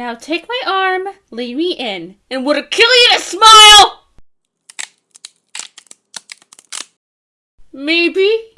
Now take my arm, lead me in, and would it kill you to smile? Maybe.